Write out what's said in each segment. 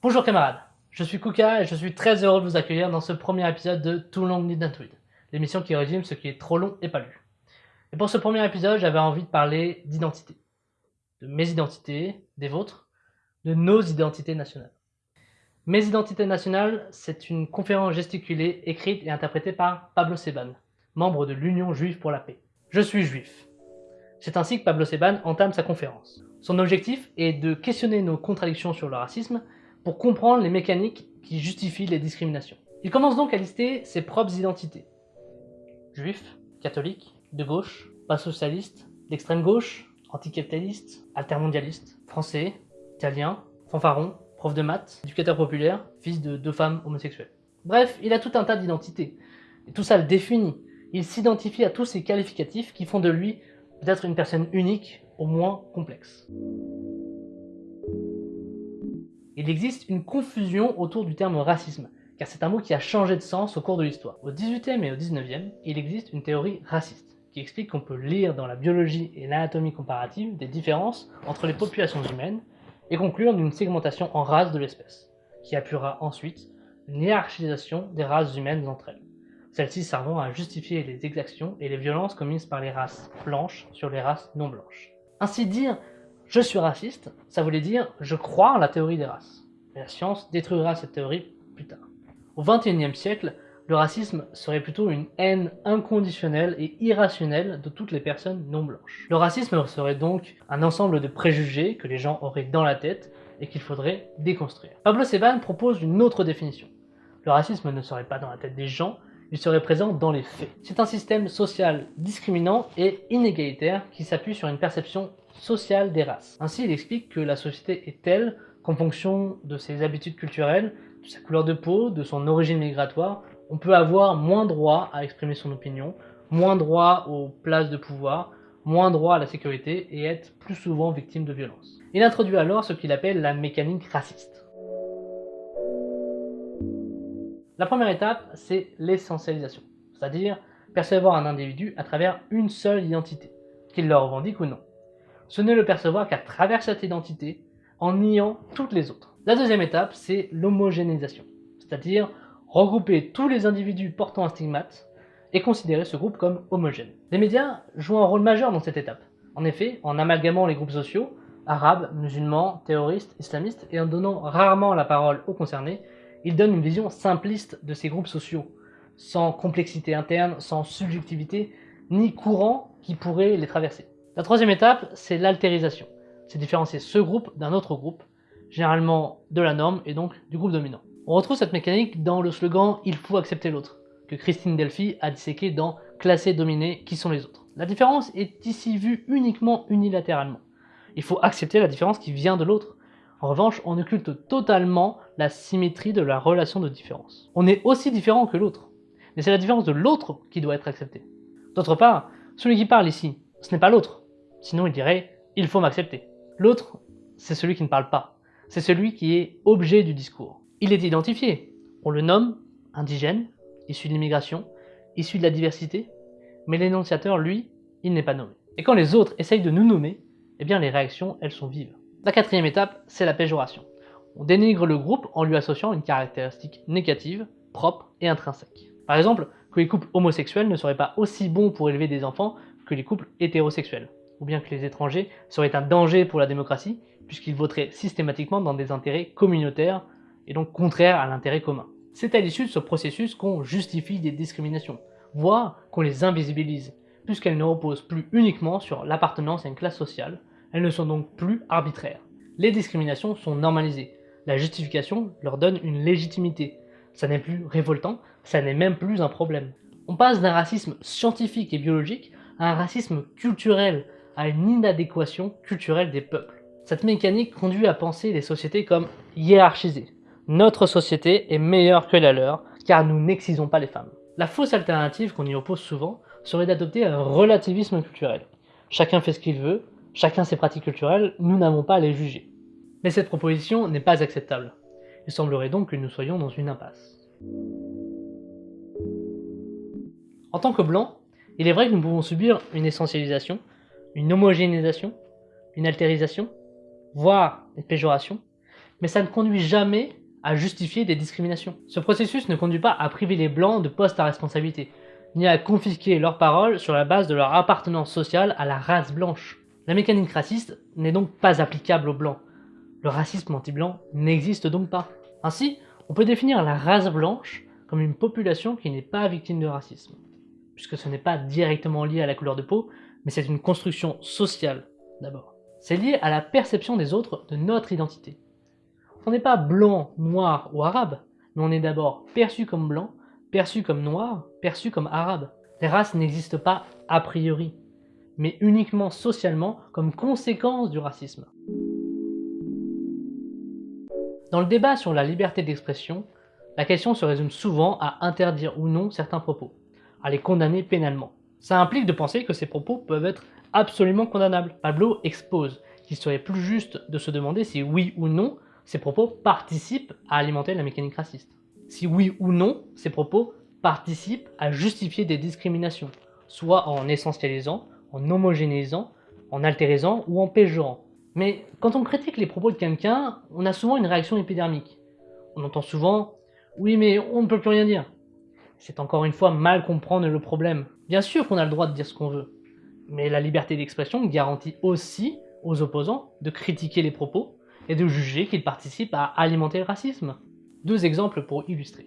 Bonjour camarades, je suis Kuka et je suis très heureux de vous accueillir dans ce premier épisode de Too Long Didn't Read, l'émission qui résume ce qui est trop long et pas lu. Et pour ce premier épisode, j'avais envie de parler d'identité. De mes identités, des vôtres, de nos identités nationales. Mes identités nationales, c'est une conférence gesticulée, écrite et interprétée par Pablo Seban, membre de l'Union juive pour la paix. Je suis juif. C'est ainsi que Pablo Seban entame sa conférence. Son objectif est de questionner nos contradictions sur le racisme pour comprendre les mécaniques qui justifient les discriminations. Il commence donc à lister ses propres identités. Juif, catholique, de gauche, pas socialiste, d'extrême gauche, anticapitaliste, altermondialiste, français, italien, fanfaron, prof de maths, éducateur populaire, fils de deux femmes homosexuelles. Bref, il a tout un tas d'identités. Et tout ça le définit. Il s'identifie à tous ces qualificatifs qui font de lui peut-être une personne unique, au moins complexe. Il existe une confusion autour du terme racisme, car c'est un mot qui a changé de sens au cours de l'histoire. Au 18e et au 19e, il existe une théorie raciste, qui explique qu'on peut lire dans la biologie et l'anatomie comparative des différences entre les populations humaines et conclure d'une segmentation en races de l'espèce, qui appuiera ensuite une hiérarchisation des races humaines entre elles celles-ci servant à justifier les exactions et les violences commises par les races blanches sur les races non blanches. Ainsi dire « je suis raciste », ça voulait dire « je crois en la théorie des races ». La science détruira cette théorie plus tard. Au XXIe siècle, le racisme serait plutôt une haine inconditionnelle et irrationnelle de toutes les personnes non blanches. Le racisme serait donc un ensemble de préjugés que les gens auraient dans la tête et qu'il faudrait déconstruire. Pablo Seban propose une autre définition. Le racisme ne serait pas dans la tête des gens, il serait présent dans les faits. C'est un système social discriminant et inégalitaire qui s'appuie sur une perception sociale des races. Ainsi, il explique que la société est telle qu'en fonction de ses habitudes culturelles, de sa couleur de peau, de son origine migratoire, on peut avoir moins droit à exprimer son opinion, moins droit aux places de pouvoir, moins droit à la sécurité et être plus souvent victime de violences. Il introduit alors ce qu'il appelle la mécanique raciste. La première étape, c'est l'essentialisation, c'est-à-dire percevoir un individu à travers une seule identité, qu'il le revendique ou non. Ce n'est le percevoir qu'à travers cette identité, en niant toutes les autres. La deuxième étape, c'est l'homogénéisation, c'est-à-dire regrouper tous les individus portant un stigmate et considérer ce groupe comme homogène. Les médias jouent un rôle majeur dans cette étape. En effet, en amalgamant les groupes sociaux, arabes, musulmans, terroristes, islamistes, et en donnant rarement la parole aux concernés, il donne une vision simpliste de ces groupes sociaux, sans complexité interne, sans subjectivité, ni courant qui pourrait les traverser. La troisième étape, c'est l'altérisation. C'est différencier ce groupe d'un autre groupe, généralement de la norme et donc du groupe dominant. On retrouve cette mécanique dans le slogan « Il faut accepter l'autre » que Christine Delphi a disséqué dans « Classer, dominer, qui sont les autres ». La différence est ici vue uniquement unilatéralement. Il faut accepter la différence qui vient de l'autre, en revanche, on occulte totalement la symétrie de la relation de différence. On est aussi différent que l'autre, mais c'est la différence de l'autre qui doit être acceptée. D'autre part, celui qui parle ici, ce n'est pas l'autre, sinon il dirait « il faut m'accepter ». L'autre, c'est celui qui ne parle pas, c'est celui qui est objet du discours. Il est identifié, on le nomme indigène, issu de l'immigration, issu de la diversité, mais l'énonciateur, lui, il n'est pas nommé. Et quand les autres essayent de nous nommer, eh bien les réactions, elles sont vives. La quatrième étape, c'est la péjoration. On dénigre le groupe en lui associant une caractéristique négative, propre et intrinsèque. Par exemple, que les couples homosexuels ne seraient pas aussi bons pour élever des enfants que les couples hétérosexuels, ou bien que les étrangers seraient un danger pour la démocratie, puisqu'ils voteraient systématiquement dans des intérêts communautaires et donc contraires à l'intérêt commun. C'est à l'issue de ce processus qu'on justifie des discriminations, voire qu'on les invisibilise, puisqu'elles ne reposent plus uniquement sur l'appartenance à une classe sociale, elles ne sont donc plus arbitraires. Les discriminations sont normalisées. La justification leur donne une légitimité. Ça n'est plus révoltant, ça n'est même plus un problème. On passe d'un racisme scientifique et biologique à un racisme culturel, à une inadéquation culturelle des peuples. Cette mécanique conduit à penser les sociétés comme hiérarchisées. Notre société est meilleure que la leur, car nous n'excisons pas les femmes. La fausse alternative qu'on y oppose souvent serait d'adopter un relativisme culturel. Chacun fait ce qu'il veut, Chacun ses pratiques culturelles, nous n'avons pas à les juger. Mais cette proposition n'est pas acceptable. Il semblerait donc que nous soyons dans une impasse. En tant que blancs, il est vrai que nous pouvons subir une essentialisation, une homogénéisation, une altérisation, voire une péjoration, mais ça ne conduit jamais à justifier des discriminations. Ce processus ne conduit pas à priver les blancs de postes à responsabilité, ni à confisquer leurs paroles sur la base de leur appartenance sociale à la race blanche. La mécanique raciste n'est donc pas applicable aux blancs. Le racisme anti-blanc n'existe donc pas. Ainsi, on peut définir la race blanche comme une population qui n'est pas victime de racisme, puisque ce n'est pas directement lié à la couleur de peau, mais c'est une construction sociale d'abord. C'est lié à la perception des autres de notre identité. On n'est pas blanc, noir ou arabe, mais on est d'abord perçu comme blanc, perçu comme noir, perçu comme arabe. Les races n'existent pas a priori, mais uniquement socialement comme conséquence du racisme. Dans le débat sur la liberté d'expression, la question se résume souvent à interdire ou non certains propos, à les condamner pénalement. Ça implique de penser que ces propos peuvent être absolument condamnables. Pablo expose qu'il serait plus juste de se demander si oui ou non ces propos participent à alimenter la mécanique raciste. Si oui ou non ces propos participent à justifier des discriminations, soit en essentialisant, en homogénéisant, en altérisant ou en péjorant. Mais quand on critique les propos de quelqu'un, on a souvent une réaction épidermique. On entend souvent « oui mais on ne peut plus rien dire ». C'est encore une fois mal comprendre le problème. Bien sûr qu'on a le droit de dire ce qu'on veut, mais la liberté d'expression garantit aussi aux opposants de critiquer les propos et de juger qu'ils participent à alimenter le racisme. Deux exemples pour illustrer.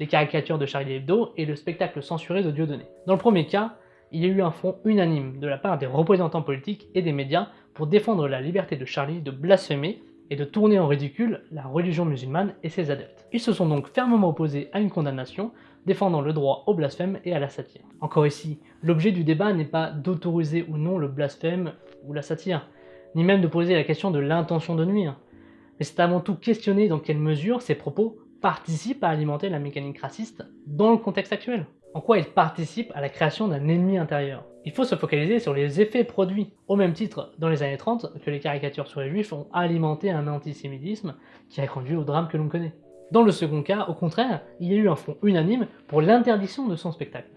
Les caricatures de Charlie Hebdo et le spectacle censuré de Dieudonné. Dans le premier cas, il y a eu un front unanime de la part des représentants politiques et des médias pour défendre la liberté de Charlie de blasphémer et de tourner en ridicule la religion musulmane et ses adeptes. Ils se sont donc fermement opposés à une condamnation, défendant le droit au blasphème et à la satire. Encore ici, l'objet du débat n'est pas d'autoriser ou non le blasphème ou la satire, ni même de poser la question de l'intention de nuire, mais c'est avant tout questionner dans quelle mesure ces propos participent à alimenter la mécanique raciste dans le contexte actuel. En quoi ils participent à la création d'un ennemi intérieur? Il faut se focaliser sur les effets produits, au même titre dans les années 30 que les caricatures sur les juifs ont alimenté un antisémitisme qui a conduit au drame que l'on connaît. Dans le second cas, au contraire, il y a eu un front unanime pour l'interdiction de son spectacle.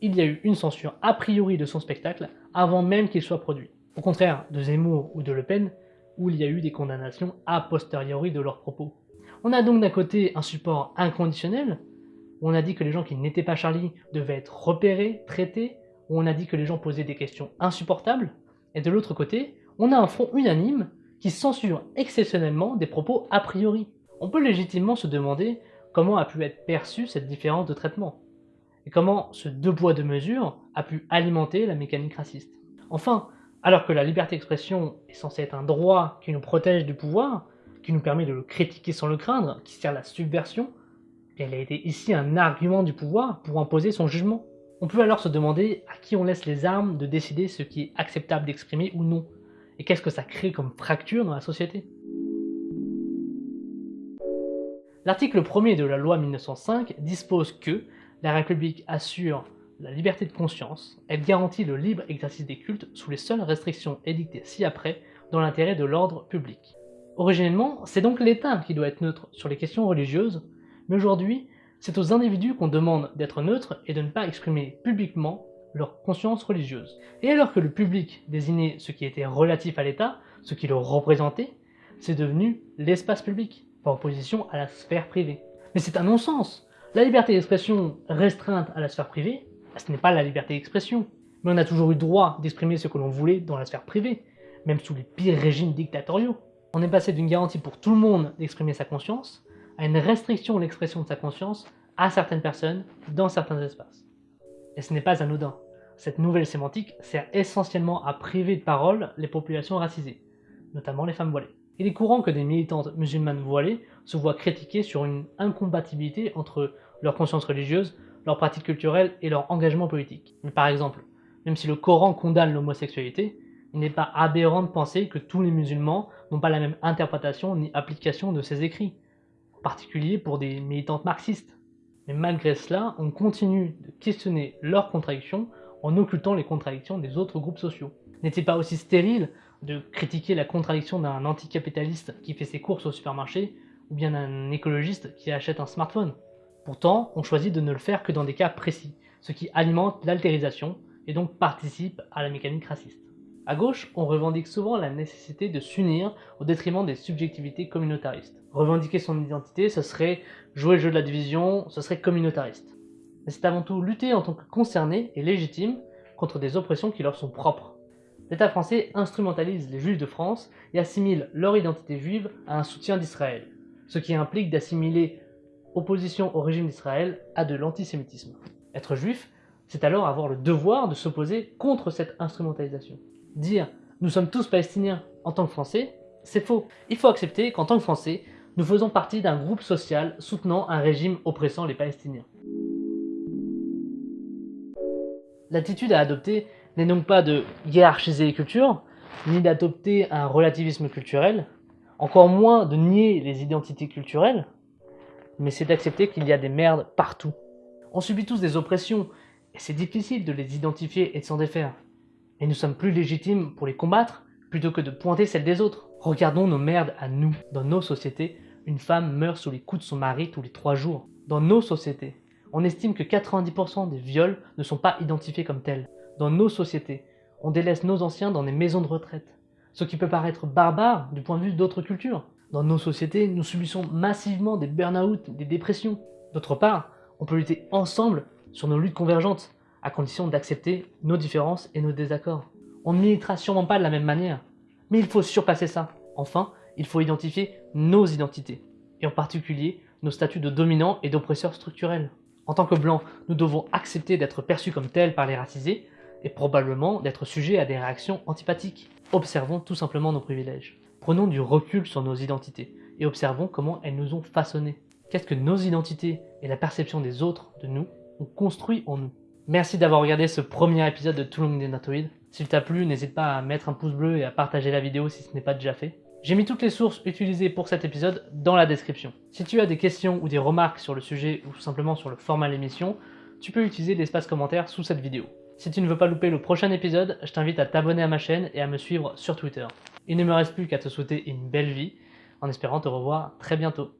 Il y a eu une censure a priori de son spectacle avant même qu'il soit produit. Au contraire de Zemmour ou de Le Pen, où il y a eu des condamnations a posteriori de leurs propos. On a donc d'un côté un support inconditionnel, on a dit que les gens qui n'étaient pas Charlie devaient être repérés, traités, où on a dit que les gens posaient des questions insupportables, et de l'autre côté, on a un front unanime qui censure exceptionnellement des propos a priori. On peut légitimement se demander comment a pu être perçue cette différence de traitement, et comment ce deux poids deux mesures a pu alimenter la mécanique raciste. Enfin, alors que la liberté d'expression est censée être un droit qui nous protège du pouvoir, qui nous permet de le critiquer sans le craindre, qui sert la subversion, elle a été ici un argument du pouvoir pour imposer son jugement. On peut alors se demander à qui on laisse les armes de décider ce qui est acceptable d'exprimer ou non, et qu'est-ce que ça crée comme fracture dans la société? L'article 1er de la loi 1905 dispose que la République assure la liberté de conscience, elle garantit le libre exercice des cultes sous les seules restrictions édictées ci-après dans l'intérêt de l'ordre public. Originellement, c'est donc l'État qui doit être neutre sur les questions religieuses, mais aujourd'hui, c'est aux individus qu'on demande d'être neutres et de ne pas exprimer publiquement leur conscience religieuse. Et alors que le public désignait ce qui était relatif à l'État, ce qui le représentait, c'est devenu l'espace public, par opposition à la sphère privée. Mais c'est un non-sens La liberté d'expression restreinte à la sphère privée ce n'est pas la liberté d'expression. Mais on a toujours eu droit d'exprimer ce que l'on voulait dans la sphère privée, même sous les pires régimes dictatoriaux. On est passé d'une garantie pour tout le monde d'exprimer sa conscience, à une restriction de l'expression de sa conscience à certaines personnes dans certains espaces. Et ce n'est pas anodin. Cette nouvelle sémantique sert essentiellement à priver de parole les populations racisées, notamment les femmes voilées. Il est courant que des militantes musulmanes voilées se voient critiquées sur une incompatibilité entre leur conscience religieuse leurs pratiques culturelles et leur engagement politique. Par exemple, même si le Coran condamne l'homosexualité, il n'est pas aberrant de penser que tous les musulmans n'ont pas la même interprétation ni application de ces écrits, particulier pour des militantes marxistes. Mais malgré cela, on continue de questionner leurs contradictions en occultant les contradictions des autres groupes sociaux. N'est-il pas aussi stérile de critiquer la contradiction d'un anticapitaliste qui fait ses courses au supermarché ou bien d'un écologiste qui achète un smartphone? Pourtant, on choisit de ne le faire que dans des cas précis, ce qui alimente l'altérisation et donc participe à la mécanique raciste. À gauche, on revendique souvent la nécessité de s'unir au détriment des subjectivités communautaristes. Revendiquer son identité, ce serait jouer le jeu de la division, ce serait communautariste. Mais c'est avant tout lutter en tant que concerné et légitime contre des oppressions qui leur sont propres. L'État français instrumentalise les Juifs de France et assimile leur identité juive à un soutien d'Israël, ce qui implique d'assimiler opposition au régime d'Israël à de l'antisémitisme. Être juif, c'est alors avoir le devoir de s'opposer contre cette instrumentalisation. Dire « nous sommes tous palestiniens en tant que français », c'est faux. Il faut accepter qu'en tant que français, nous faisons partie d'un groupe social soutenant un régime oppressant les Palestiniens. L'attitude à adopter n'est donc pas de hiérarchiser les cultures, ni d'adopter un relativisme culturel, encore moins de nier les identités culturelles, mais c'est d'accepter qu'il y a des merdes partout. On subit tous des oppressions, et c'est difficile de les identifier et de s'en défaire. Et nous sommes plus légitimes pour les combattre, plutôt que de pointer celles des autres. Regardons nos merdes à nous. Dans nos sociétés, une femme meurt sous les coups de son mari tous les trois jours. Dans nos sociétés, on estime que 90% des viols ne sont pas identifiés comme tels. Dans nos sociétés, on délaisse nos anciens dans des maisons de retraite. Ce qui peut paraître barbare du point de vue d'autres cultures. Dans nos sociétés, nous subissons massivement des burn-out, des dépressions. D'autre part, on peut lutter ensemble sur nos luttes convergentes, à condition d'accepter nos différences et nos désaccords. On ne militera sûrement pas de la même manière, mais il faut surpasser ça. Enfin, il faut identifier nos identités, et en particulier nos statuts de dominants et d'oppresseurs structurels. En tant que blancs, nous devons accepter d'être perçus comme tels par les racisés, et probablement d'être sujets à des réactions antipathiques. Observons tout simplement nos privilèges. Prenons du recul sur nos identités et observons comment elles nous ont façonnés. Qu'est-ce que nos identités et la perception des autres de nous ont construit en nous? Merci d'avoir regardé ce premier épisode de Long Denatoid. S'il t'a plu, n'hésite pas à mettre un pouce bleu et à partager la vidéo si ce n'est pas déjà fait. J'ai mis toutes les sources utilisées pour cet épisode dans la description. Si tu as des questions ou des remarques sur le sujet ou simplement sur le format de l'émission, tu peux utiliser l'espace commentaire sous cette vidéo. Si tu ne veux pas louper le prochain épisode, je t'invite à t'abonner à ma chaîne et à me suivre sur Twitter. Il ne me reste plus qu'à te souhaiter une belle vie, en espérant te revoir très bientôt.